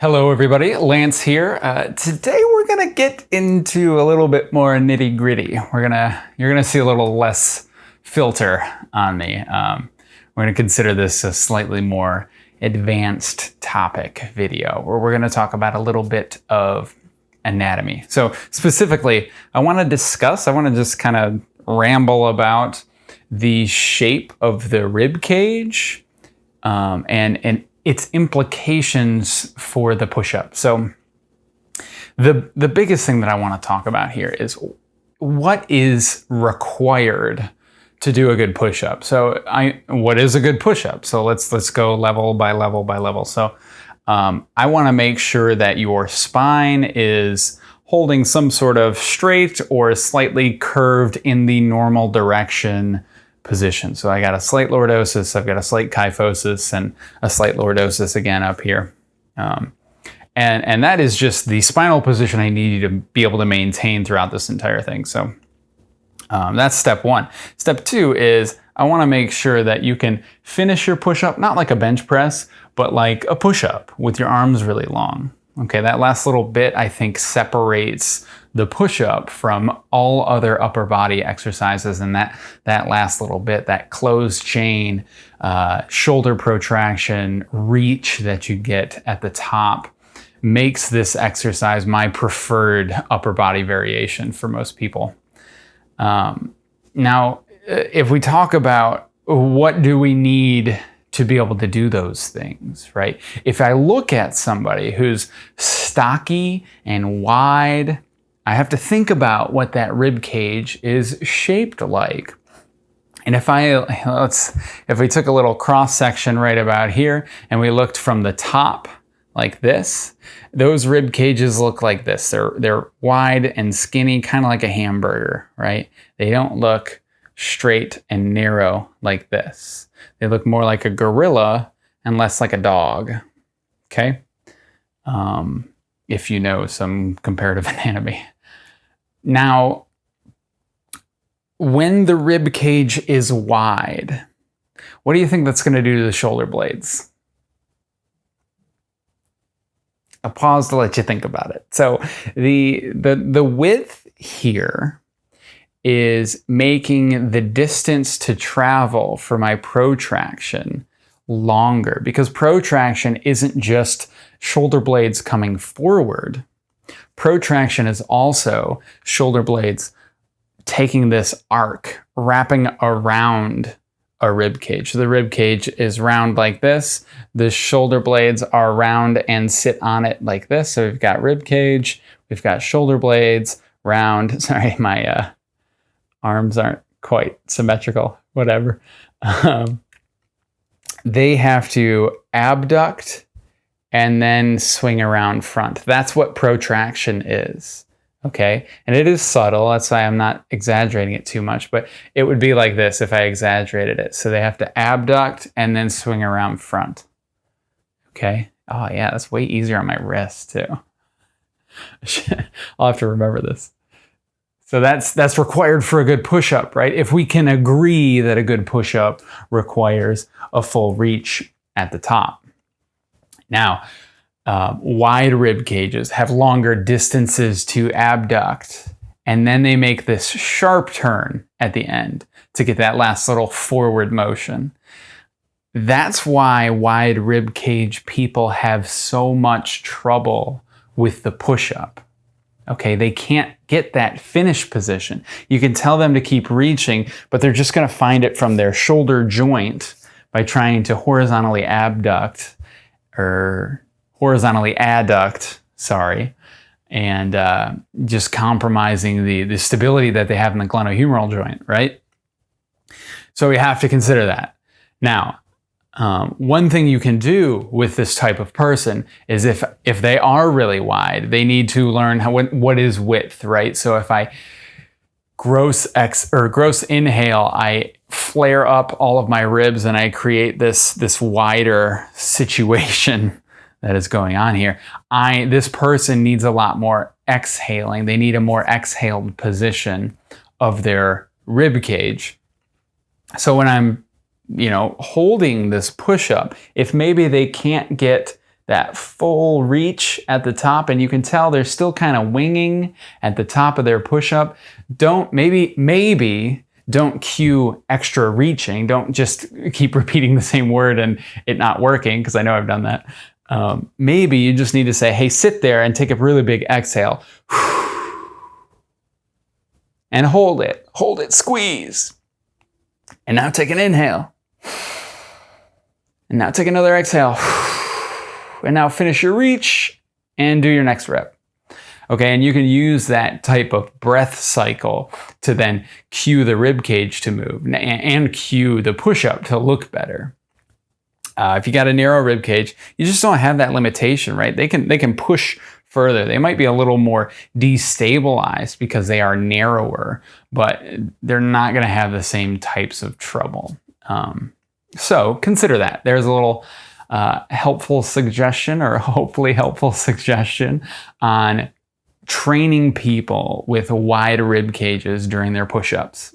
Hello everybody, Lance here. Uh, today we're gonna get into a little bit more nitty gritty. We're gonna, you're gonna see a little less filter on me. Um, we're gonna consider this a slightly more advanced topic video where we're gonna talk about a little bit of anatomy. So specifically, I wanna discuss, I wanna just kind of ramble about the shape of the rib cage um, and, and its implications for the push-up. So the, the biggest thing that I want to talk about here is what is required to do a good push-up. So I, what is a good push-up? So let's, let's go level by level by level. So um, I want to make sure that your spine is holding some sort of straight or slightly curved in the normal direction position. So I got a slight lordosis, I've got a slight kyphosis, and a slight lordosis again up here. Um, and, and that is just the spinal position I need you to be able to maintain throughout this entire thing. So um, that's step one. Step two is I wanna make sure that you can finish your push-up, not like a bench press, but like a push-up with your arms really long. Okay, that last little bit I think separates the push-up from all other upper body exercises and that, that last little bit, that closed chain, uh, shoulder protraction, reach that you get at the top makes this exercise my preferred upper body variation for most people. Um, now, if we talk about what do we need to be able to do those things, right? If I look at somebody who's stocky and wide I have to think about what that rib cage is shaped like. And if I, let's, if we took a little cross section right about here and we looked from the top like this, those rib cages look like this. They're, they're wide and skinny, kind of like a hamburger, right? They don't look straight and narrow like this. They look more like a gorilla and less like a dog, okay? Um, if you know some comparative anatomy. Now, when the rib cage is wide, what do you think that's going to do to the shoulder blades? A pause to let you think about it. So the, the, the width here is making the distance to travel for my protraction longer because protraction isn't just shoulder blades coming forward, Protraction is also shoulder blades taking this arc, wrapping around a rib cage. So the rib cage is round like this. The shoulder blades are round and sit on it like this. So we've got rib cage, we've got shoulder blades, round. Sorry, my uh, arms aren't quite symmetrical, whatever. Um, they have to abduct and then swing around front. That's what protraction is. Okay, and it is subtle. That's why I'm not exaggerating it too much, but it would be like this if I exaggerated it. So they have to abduct and then swing around front. Okay. Oh yeah, that's way easier on my wrist too. I'll have to remember this. So that's that's required for a good push-up, right? If we can agree that a good push-up requires a full reach at the top. Now, uh, wide rib cages have longer distances to abduct, and then they make this sharp turn at the end to get that last little forward motion. That's why wide rib cage people have so much trouble with the push-up. Okay, they can't get that finish position. You can tell them to keep reaching, but they're just gonna find it from their shoulder joint by trying to horizontally abduct or horizontally adduct, sorry, and uh, just compromising the, the stability that they have in the glenohumeral joint, right? So we have to consider that. Now, um, one thing you can do with this type of person is if, if they are really wide, they need to learn how, what, what is width, right? So if I gross ex or gross inhale, I flare up all of my ribs and I create this, this wider situation that is going on here. I, this person needs a lot more exhaling. They need a more exhaled position of their rib cage. So when I'm, you know, holding this push up, if maybe they can't get that full reach at the top and you can tell they're still kind of winging at the top of their push-up, don't maybe maybe don't cue extra reaching. Don't just keep repeating the same word and it not working because I know I've done that. Um, maybe you just need to say, hey, sit there and take a really big exhale. And hold it, hold it, squeeze. And now take an inhale. And now take another exhale. And now finish your reach and do your next rep. Okay, and you can use that type of breath cycle to then cue the rib cage to move and cue the push up to look better. Uh, if you got a narrow rib cage, you just don't have that limitation, right? They can they can push further. They might be a little more destabilized because they are narrower, but they're not going to have the same types of trouble. Um, so consider that. There's a little uh, helpful suggestion or hopefully helpful suggestion on training people with wide rib cages during their push-ups.